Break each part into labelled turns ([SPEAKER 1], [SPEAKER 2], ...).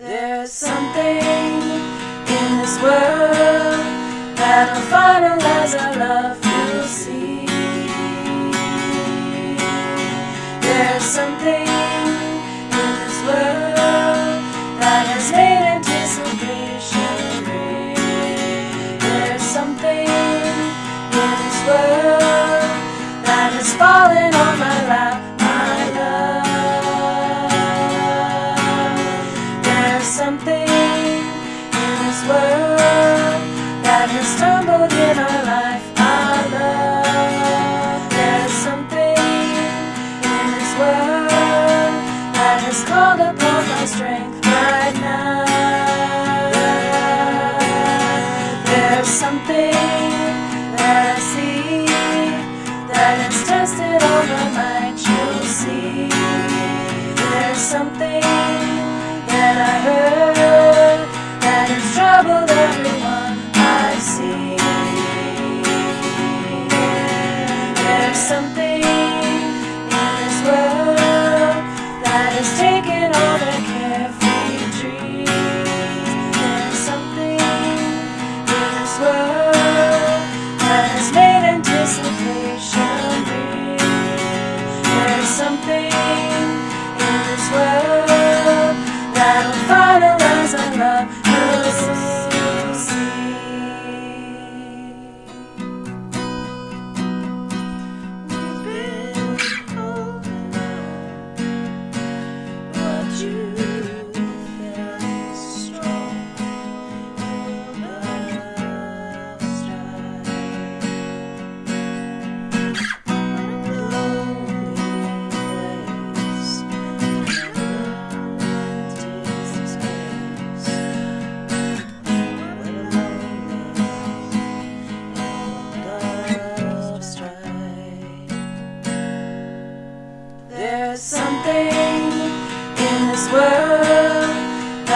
[SPEAKER 1] There's something in this world that'll finalize our love, you'll see. There's something in this world that has made anticipation real. There's something in this world that has fallen this world that has stumbled in our life, our love. There's something in this world that has called upon my strength right now. There's something that I see that has tested all my might, you'll see. There's something that I heard has troubled everyone I see. There's something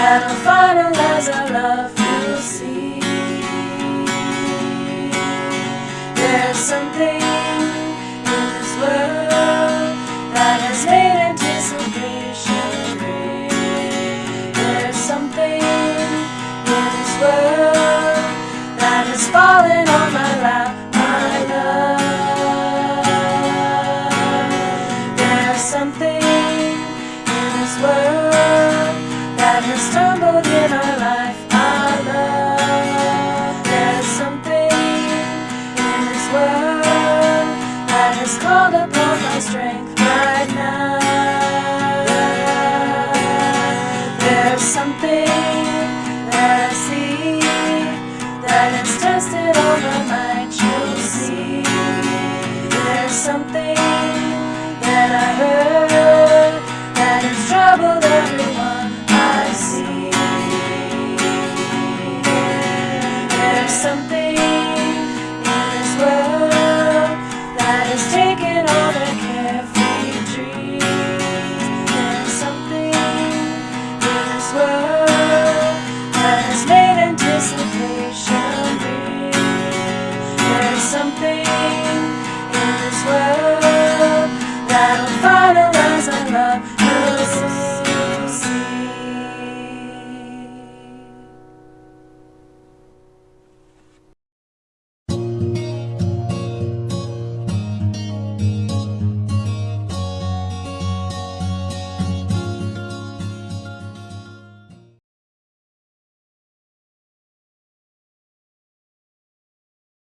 [SPEAKER 1] that'll finalize our love, you'll see. There's something strength right now. There's something that I see that has tested all my see. There's something that I heard that has troubled everyone I see. There's something